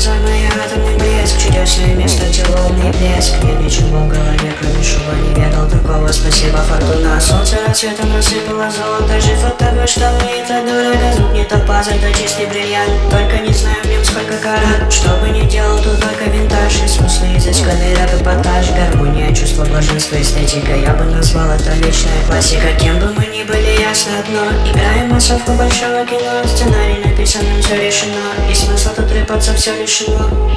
глаза мои атомный блеск Чудесное место, где лунный блеск Нет ничего в голове, кроме шума Не ведал такого, спасибо, фортуна. Солнце рассветом рассыпало золото. Жив от того, что мы это дорого Звук не топаза, это чистый бриллиант. Только не знаю в нем сколько карат. Что бы ни делал, тут только винтаж. И смыслы изысканный рэп эпатаж Гармония, чувство блаженства, эстетика. Я бы назвал это вечная классика. Кем бы мы ни были, ясно одно. Играем массовку большого кино. Сценарий написанным все решено И смысла тут рыпаться все лишено